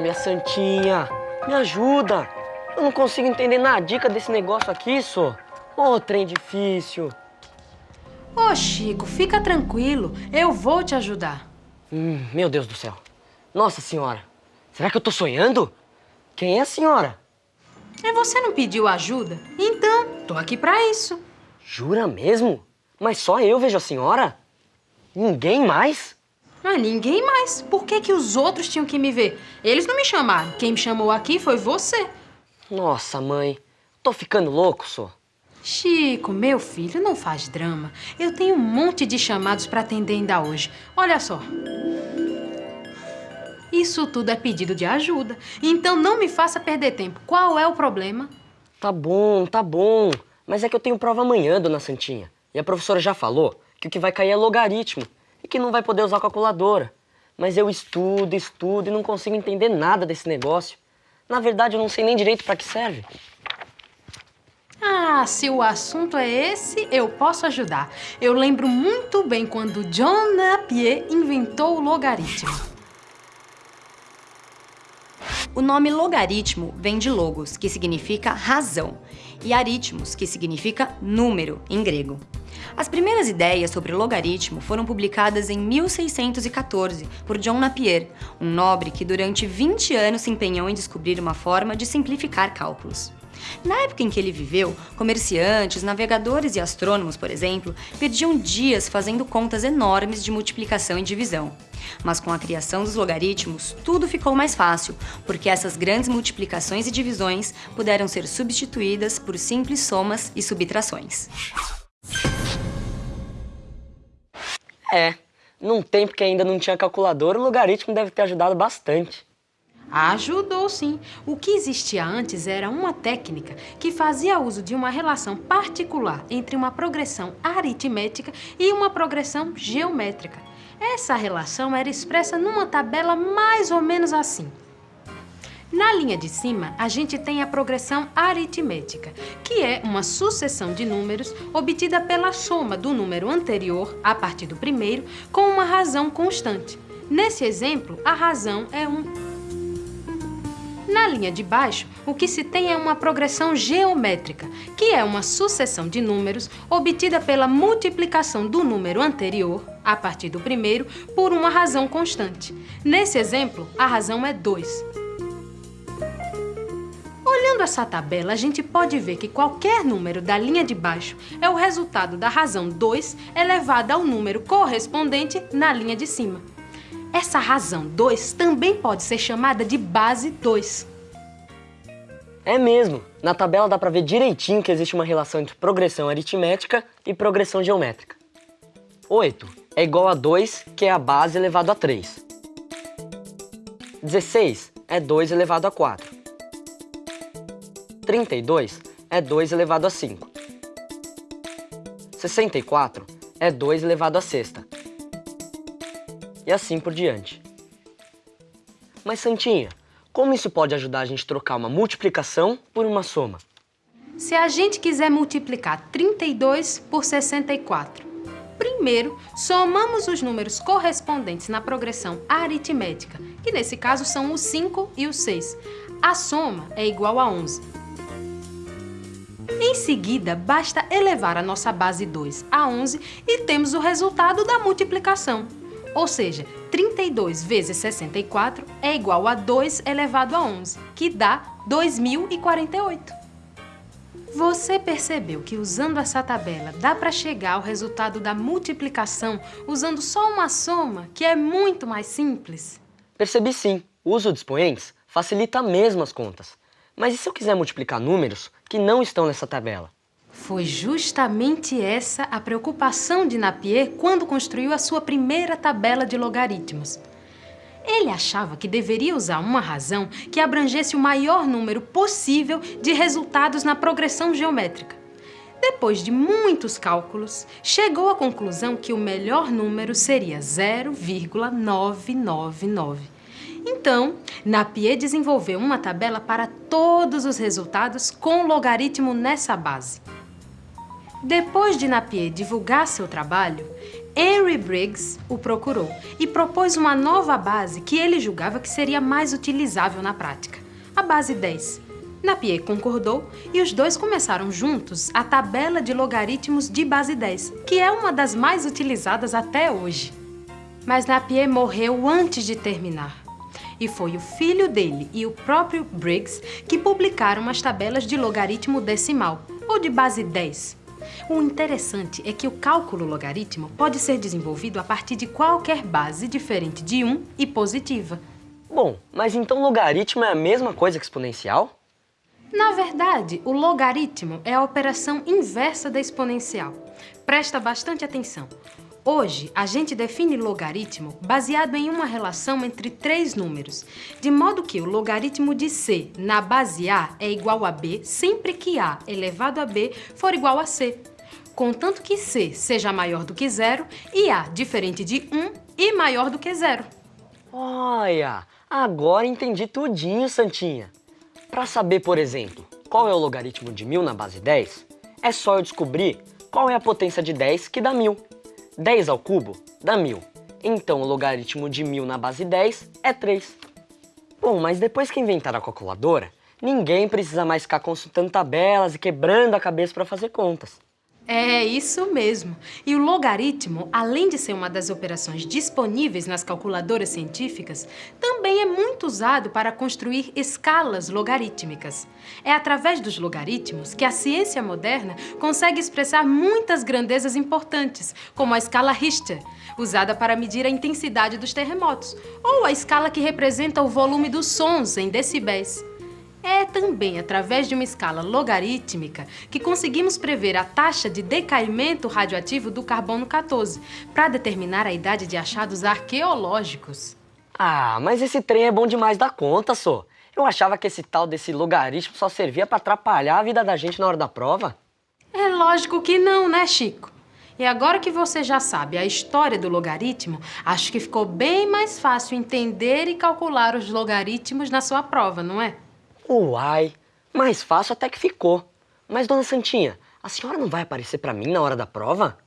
minha santinha, me ajuda. Eu não consigo entender nada dica desse negócio aqui, só. Ô, trem difícil. Ô, Chico, fica tranquilo. Eu vou te ajudar. Hum, meu Deus do céu. Nossa senhora, será que eu tô sonhando? Quem é a senhora? E você não pediu ajuda? Então, tô aqui pra isso. Jura mesmo? Mas só eu vejo a senhora? Ninguém mais? Ah, ninguém mais. Por que, que os outros tinham que me ver? Eles não me chamaram. Quem me chamou aqui foi você. Nossa, mãe. Tô ficando louco, só. Chico, meu filho, não faz drama. Eu tenho um monte de chamados para atender ainda hoje. Olha só. Isso tudo é pedido de ajuda. Então não me faça perder tempo. Qual é o problema? Tá bom, tá bom. Mas é que eu tenho prova amanhã, dona Santinha. E a professora já falou que o que vai cair é logaritmo e que não vai poder usar calculadora. Mas eu estudo, estudo e não consigo entender nada desse negócio. Na verdade, eu não sei nem direito para que serve. Ah, se o assunto é esse, eu posso ajudar. Eu lembro muito bem quando John Napier inventou o logaritmo. O nome logaritmo vem de logos, que significa razão, e aritmos, que significa número, em grego. As primeiras ideias sobre logaritmo foram publicadas em 1614 por John Napier, um nobre que durante 20 anos se empenhou em descobrir uma forma de simplificar cálculos. Na época em que ele viveu, comerciantes, navegadores e astrônomos, por exemplo, perdiam dias fazendo contas enormes de multiplicação e divisão. Mas com a criação dos logaritmos, tudo ficou mais fácil, porque essas grandes multiplicações e divisões puderam ser substituídas por simples somas e subtrações. É, num tempo que ainda não tinha calculadora, o logaritmo deve ter ajudado bastante. Ajudou sim. O que existia antes era uma técnica que fazia uso de uma relação particular entre uma progressão aritmética e uma progressão geométrica. Essa relação era expressa numa tabela mais ou menos assim. Na linha de cima, a gente tem a progressão aritmética, que é uma sucessão de números obtida pela soma do número anterior, a partir do primeiro, com uma razão constante. Nesse exemplo, a razão é 1. Na linha de baixo, o que se tem é uma progressão geométrica, que é uma sucessão de números obtida pela multiplicação do número anterior, a partir do primeiro, por uma razão constante. Nesse exemplo, a razão é 2. Olhando essa tabela, a gente pode ver que qualquer número da linha de baixo é o resultado da razão 2 elevada ao número correspondente na linha de cima. Essa razão 2 também pode ser chamada de base 2. É mesmo. Na tabela dá pra ver direitinho que existe uma relação entre progressão aritmética e progressão geométrica. 8 é igual a 2, que é a base elevado a 3. 16 é 2 elevado a 4. 32 é 2 elevado a 5. 64 é 2 elevado a sexta e assim por diante. Mas Santinha, como isso pode ajudar a gente a trocar uma multiplicação por uma soma? Se a gente quiser multiplicar 32 por 64, primeiro somamos os números correspondentes na progressão aritmética, que nesse caso são o 5 e o 6. A soma é igual a 11. Em seguida, basta elevar a nossa base 2 a 11 e temos o resultado da multiplicação. Ou seja, 32 vezes 64 é igual a 2 elevado a 11, que dá 2048. Você percebeu que usando essa tabela dá para chegar ao resultado da multiplicação usando só uma soma, que é muito mais simples? Percebi sim. O uso de expoentes facilita mesmo as contas. Mas e se eu quiser multiplicar números que não estão nessa tabela? Foi justamente essa a preocupação de Napier quando construiu a sua primeira tabela de logaritmos. Ele achava que deveria usar uma razão que abrangesse o maior número possível de resultados na progressão geométrica. Depois de muitos cálculos, chegou à conclusão que o melhor número seria 0,999. Então, Napier desenvolveu uma tabela para todos os resultados com logaritmo nessa base. Depois de Napier divulgar seu trabalho, Henry Briggs o procurou e propôs uma nova base que ele julgava que seria mais utilizável na prática, a base 10. Napier concordou e os dois começaram juntos a tabela de logaritmos de base 10, que é uma das mais utilizadas até hoje. Mas Napier morreu antes de terminar. E foi o filho dele e o próprio Briggs que publicaram as tabelas de logaritmo decimal, ou de base 10. O interessante é que o cálculo logaritmo pode ser desenvolvido a partir de qualquer base diferente de 1 e positiva. Bom, mas então logaritmo é a mesma coisa que exponencial? Na verdade, o logaritmo é a operação inversa da exponencial. Presta bastante atenção. Hoje, a gente define logaritmo baseado em uma relação entre três números, de modo que o logaritmo de c na base a é igual a b sempre que a elevado a b for igual a c, contanto que c seja maior do que zero e a diferente de 1 e maior do que zero. Olha, agora entendi tudinho, Santinha. Para saber, por exemplo, qual é o logaritmo de 1000 na base 10, é só eu descobrir qual é a potência de 10 que dá 1000. 10 ao cubo dá 1000. Então o logaritmo de 1000 na base 10 é 3. Bom, mas depois que inventaram a calculadora, ninguém precisa mais ficar consultando tabelas e quebrando a cabeça para fazer contas. É isso mesmo. E o logaritmo, além de ser uma das operações disponíveis nas calculadoras científicas, também é muito usado para construir escalas logarítmicas. É através dos logaritmos que a ciência moderna consegue expressar muitas grandezas importantes, como a escala Richter, usada para medir a intensidade dos terremotos, ou a escala que representa o volume dos sons em decibéis. É também através de uma escala logarítmica que conseguimos prever a taxa de decaimento radioativo do carbono 14 para determinar a idade de achados arqueológicos. Ah, mas esse trem é bom demais da conta, só. Eu achava que esse tal desse logaritmo só servia para atrapalhar a vida da gente na hora da prova. É lógico que não, né, Chico? E agora que você já sabe a história do logaritmo, acho que ficou bem mais fácil entender e calcular os logaritmos na sua prova, não é? Uai, mais fácil até que ficou. Mas, dona Santinha, a senhora não vai aparecer para mim na hora da prova?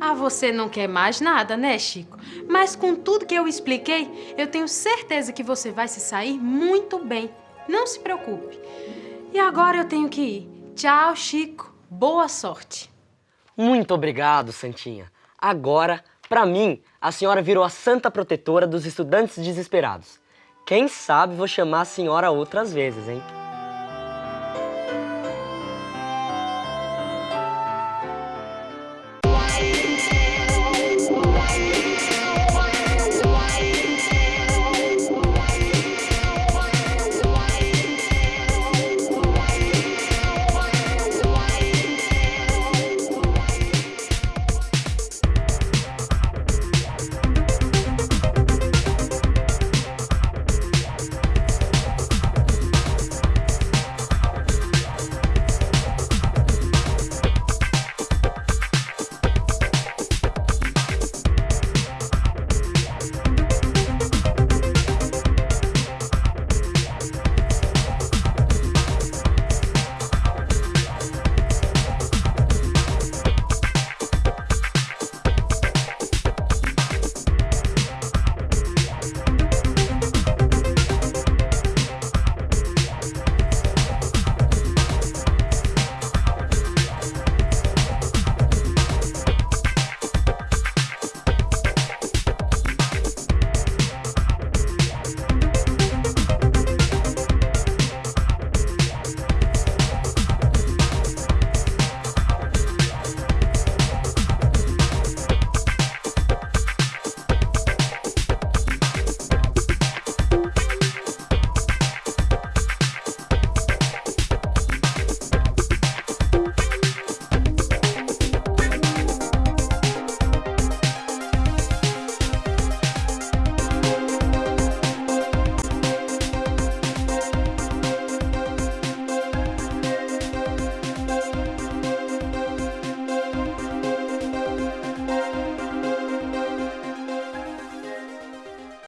Ah, você não quer mais nada, né, Chico? Mas com tudo que eu expliquei, eu tenho certeza que você vai se sair muito bem. Não se preocupe. E agora eu tenho que ir. Tchau, Chico. Boa sorte. Muito obrigado, Santinha. Agora, para mim, a senhora virou a santa protetora dos estudantes desesperados. Quem sabe vou chamar a senhora outras vezes, hein?